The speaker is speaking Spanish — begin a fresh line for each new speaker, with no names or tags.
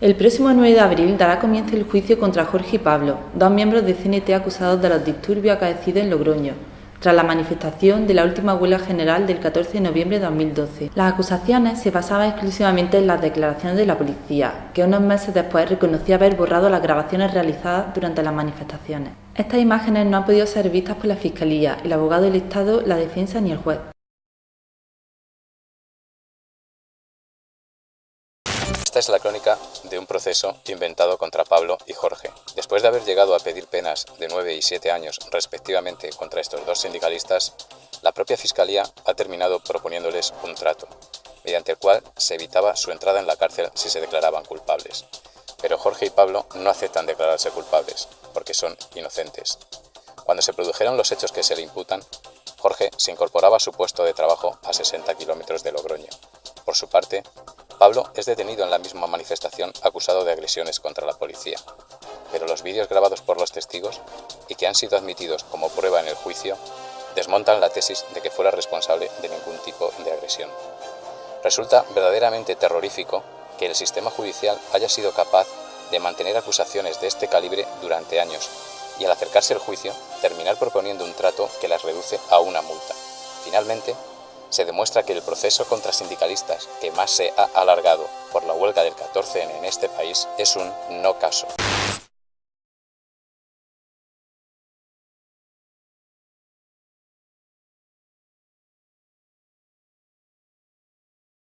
El próximo 9 de abril dará comienzo el juicio contra Jorge y Pablo, dos miembros de CNT acusados de los disturbios acaecidos en Logroño, tras la manifestación de la última huelga general del 14 de noviembre de 2012. Las acusaciones se basaban exclusivamente en las declaraciones de la policía, que unos meses después reconocía haber borrado las grabaciones realizadas durante las manifestaciones. Estas imágenes no han podido ser vistas por la Fiscalía, el abogado del Estado, la defensa ni el juez.
Es la crónica de un proceso inventado contra Pablo y Jorge. Después de haber llegado a pedir penas de 9 y 7 años respectivamente contra estos dos sindicalistas, la propia Fiscalía ha terminado proponiéndoles un trato, mediante el cual se evitaba su entrada en la cárcel si se declaraban culpables. Pero Jorge y Pablo no aceptan declararse culpables, porque son inocentes. Cuando se produjeron los hechos que se le imputan, Jorge se incorporaba a su puesto de trabajo a 60 kilómetros de Logroño. Por su parte, Pablo es detenido en la misma manifestación acusado de agresiones contra la policía, pero los vídeos grabados por los testigos y que han sido admitidos como prueba en el juicio desmontan la tesis de que fuera responsable de ningún tipo de agresión. Resulta verdaderamente terrorífico que el sistema judicial haya sido capaz de mantener acusaciones de este calibre durante años y al acercarse el juicio terminar proponiendo un trato que las reduce a una multa. Finalmente, se demuestra que el proceso contra sindicalistas que más se ha alargado por la huelga del 14N en este país es un no caso.